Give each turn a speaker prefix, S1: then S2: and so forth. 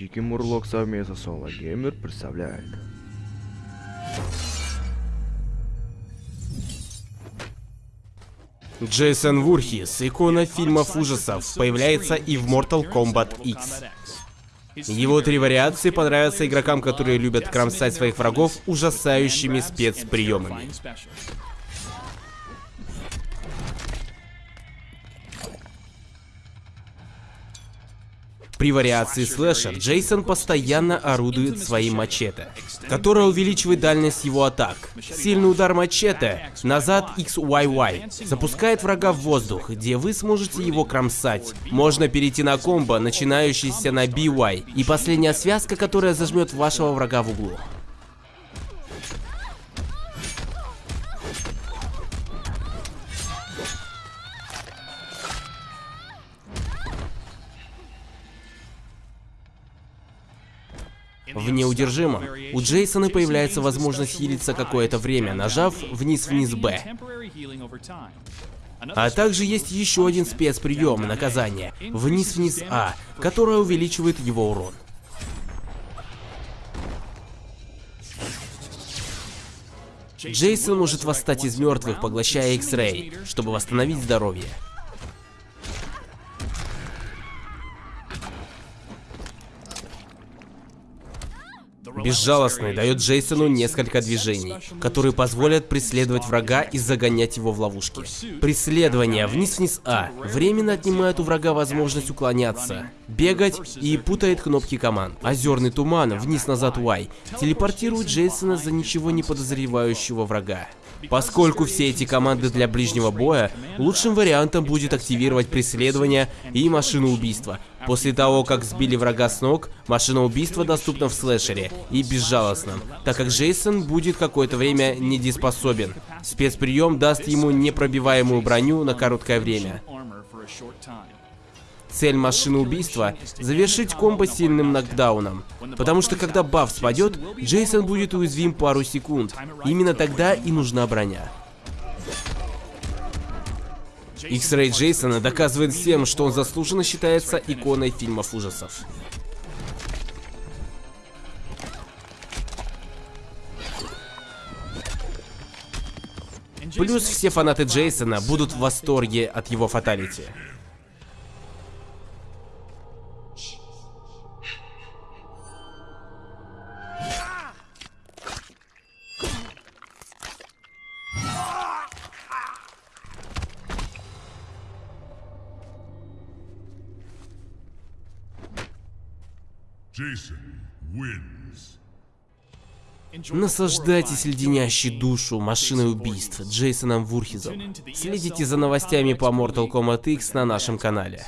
S1: Дикий Мурлок совместно с Соло Геймер представляет.
S2: Джейсон Вурхис, икона фильмов ужасов, появляется и в Mortal Kombat X. Его три вариации понравятся игрокам, которые любят кромсать своих врагов ужасающими спецприемами. При вариации слэшер Джейсон постоянно орудует своим мачете, которое увеличивает дальность его атак. Сильный удар мачете назад XYY запускает врага в воздух, где вы сможете его кромсать. Можно перейти на комбо, начинающийся на BY, и последняя связка, которая зажмет вашего врага в углу. В неудержимом у Джейсона появляется возможность хилиться какое-то время, нажав вниз-вниз Б. А также есть еще один спецприем наказания – вниз-вниз А, которое увеличивает его урон. Джейсон может восстать из мертвых, поглощая X-Ray, чтобы восстановить здоровье. Безжалостный дает Джейсону несколько движений, которые позволят преследовать врага и загонять его в ловушки. Преследование вниз-вниз А временно отнимает у врага возможность уклоняться, бегать и путает кнопки команд. Озерный туман вниз-назад Y телепортирует Джейсона за ничего не подозревающего врага. Поскольку все эти команды для ближнего боя, лучшим вариантом будет активировать преследование и машину убийства. После того, как сбили врага с ног, машина убийства доступна в слэшере и безжалостном, так как Джейсон будет какое-то время недееспособен. Спецприем даст ему непробиваемую броню на короткое время. Цель машины убийства — завершить комбо сильным нокдауном. Потому что когда баф спадет, Джейсон будет уязвим пару секунд. Именно тогда и нужна броня. X-Ray Джейсона доказывает всем, что он заслуженно считается иконой фильмов ужасов. Плюс все фанаты Джейсона будут в восторге от его фаталити. Наслаждайтесь леденящей душу машиной убийств Джейсоном Вурхизом. Следите за новостями по Mortal Kombat X на нашем канале.